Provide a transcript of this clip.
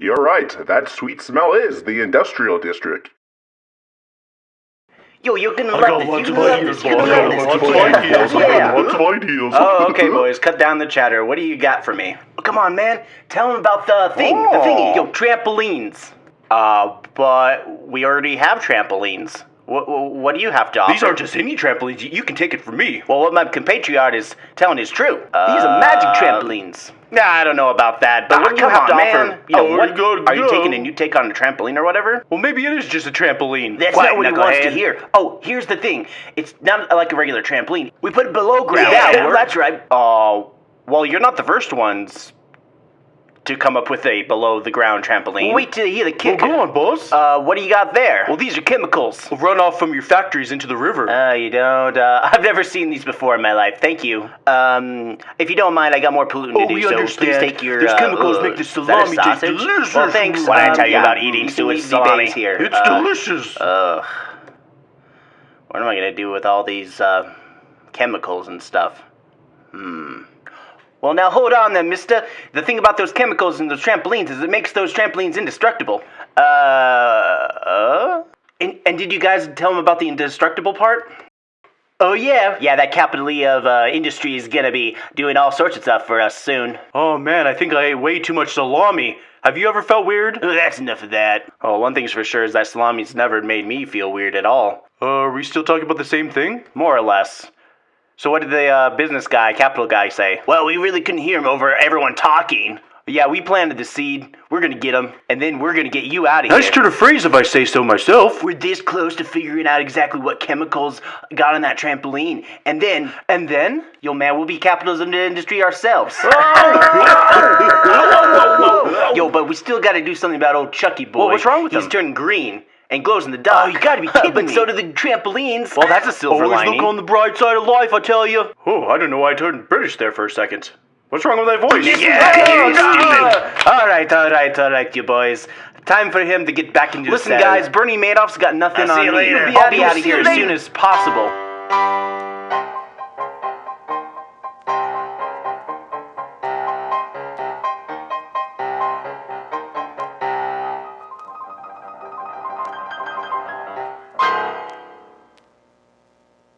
You're right. That sweet smell is the industrial district. Yo, you're gonna I love got this. lots You're of gonna love ideas, this. You're gonna got love lots of ideas. I Yeah. got lots of ideas. Oh, okay, boys. Cut down the chatter. What do you got for me? Come on, man. Tell him about the thing. The Oh. thingy. Yo, trampolines. Uh, but we already have trampolines. What, what do you have to offer? These aren't just any trampolines. You, you can take it from me. Well, what my compatriot is telling is true. These are magic trampolines. Nah, I don't know about that. But Ah, what do you come have to on, offer? man. You know, Oh, what, go, are you taking a new take on a trampoline or whatever? Well, maybe it is just a trampoline. That's What, not what he wants to hear. Oh, here's the thing. It's not like a regular trampoline. We put it below ground. Yeah, Yeah, that's right. Oh, well, you're not the first ones to come up with a below the ground trampoline. wait till you hear the Well, kick. go on, boss. Uh, what do you got there? well, these are chemicals. Run off from your factories into the river. Uh, you don't. Uh, I've never seen these before in my life. Thank you. Um, if you don't mind, I got more polluting Oh, to do, we so understand. please take your. These uh, chemicals uh, make the is that a salami taste sausage? delicious. Well, thanks. What did I Um, tell you yeah, about eating you Swiss salami? here. It's Uh, delicious. Ugh. What am I gonna do with all these uh, chemicals and stuff? Hmm. Well, now hold on then, mister. The thing about those chemicals and those trampolines is it makes those trampolines indestructible. Uh. uh? And, and did you guys tell him about the indestructible part? Oh, yeah. Yeah, that capital E of uh, industry is gonna be doing all sorts of stuff for us soon. oh man, I think I ate way too much salami. Have you ever felt weird? Oh, that's enough of that. Oh, one thing's for sure is that salami's never made me feel weird at all. Uh, are we still talking about the same thing? More or less. So what did the uh, business guy, capital guy, say? Well, we really couldn't hear him over everyone talking. Yeah, we planted the seed. We're gonna get him, and then we're gonna get you out of here. Nice turn of phrase if I say so myself. We're this close to figuring out exactly what chemicals got on that trampoline, and then, and then, yo man, we'll be capitals of the industry ourselves. Yo, but we still got to do something about old Chucky boy. Well, what's wrong with He's him? turning green and glows in the dark. Oh, you got to be kidding But me. so do the trampolines. Well, that's a silver Always lining. look on the bright side of life, I tell you. Oh, I don't know why I turned British there for a second. What's wrong with that voice? Yeah, you stupid. All right, all right, all right, you boys. Time for him to get back into Listen, the saddle. guys, Bernie Madoff's got nothing I'll see on you me. later. I'll be out of here as soon as possible.